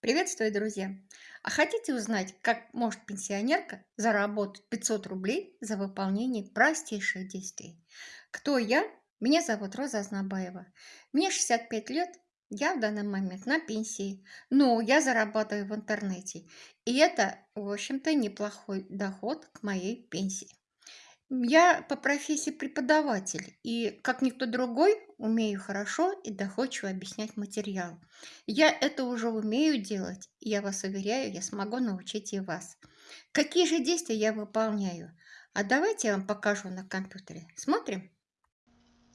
Приветствую, друзья! А хотите узнать, как может пенсионерка заработать 500 рублей за выполнение простейших действий? Кто я? Меня зовут Роза Азнабаева. Мне 65 лет, я в данный момент на пенсии, но я зарабатываю в интернете. И это, в общем-то, неплохой доход к моей пенсии. Я по профессии преподаватель и, как никто другой, умею хорошо и доходчиво объяснять материал. Я это уже умею делать, и я вас уверяю, я смогу научить и вас. Какие же действия я выполняю? А давайте я вам покажу на компьютере. Смотрим.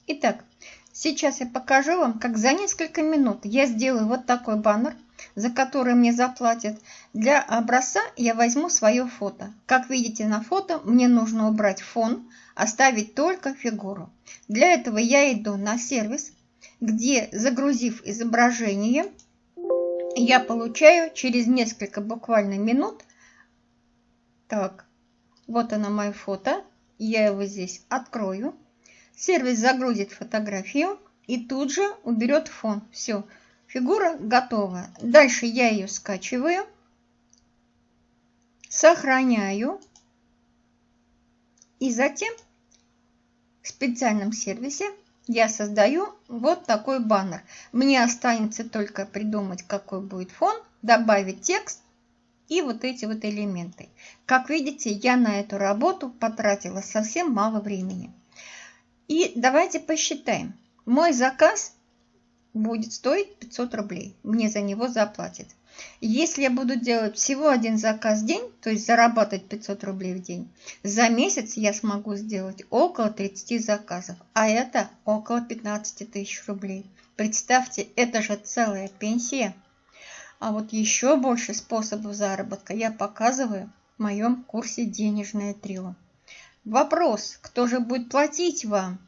Итак, сейчас я покажу вам, как за несколько минут я сделаю вот такой баннер – за который мне заплатят. Для образца я возьму свое фото. Как видите на фото, мне нужно убрать фон, оставить только фигуру. Для этого я иду на сервис, где, загрузив изображение, я получаю через несколько буквально минут. Так, вот оно мое фото. Я его здесь открою. Сервис загрузит фотографию и тут же уберет фон. Все. Фигура готова. Дальше я ее скачиваю, сохраняю и затем в специальном сервисе я создаю вот такой баннер. Мне останется только придумать, какой будет фон, добавить текст и вот эти вот элементы. Как видите, я на эту работу потратила совсем мало времени. И давайте посчитаем. Мой заказ будет стоить 500 рублей. Мне за него заплатят. Если я буду делать всего один заказ в день, то есть зарабатывать 500 рублей в день, за месяц я смогу сделать около 30 заказов, а это около 15 тысяч рублей. Представьте, это же целая пенсия. А вот еще больше способов заработка я показываю в моем курсе «Денежное трио». Вопрос, кто же будет платить вам?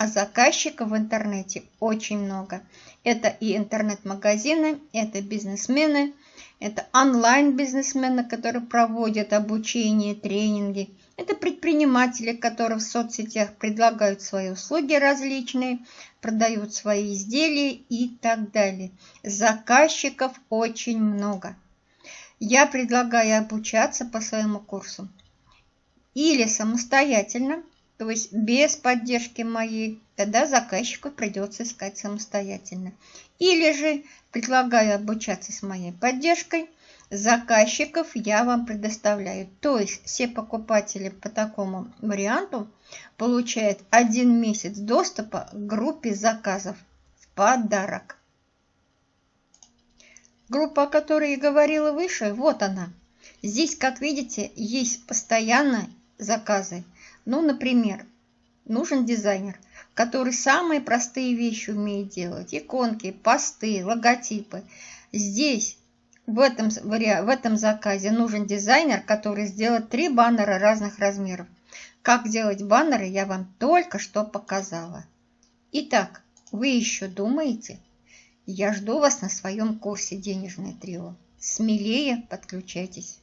А заказчиков в интернете очень много. Это и интернет-магазины, это бизнесмены, это онлайн-бизнесмены, которые проводят обучение, тренинги. Это предприниматели, которые в соцсетях предлагают свои услуги различные, продают свои изделия и так далее. Заказчиков очень много. Я предлагаю обучаться по своему курсу или самостоятельно, то есть без поддержки моей, тогда заказчику придется искать самостоятельно. Или же предлагаю обучаться с моей поддержкой, заказчиков я вам предоставляю. То есть все покупатели по такому варианту получают один месяц доступа к группе заказов в подарок. Группа, о которой я говорила выше, вот она. Здесь, как видите, есть постоянно заказы. Ну, например, нужен дизайнер, который самые простые вещи умеет делать. Иконки, посты, логотипы. Здесь, в этом, в этом заказе, нужен дизайнер, который сделает три баннера разных размеров. Как делать баннеры, я вам только что показала. Итак, вы еще думаете? Я жду вас на своем курсе «Денежное трио». Смелее подключайтесь.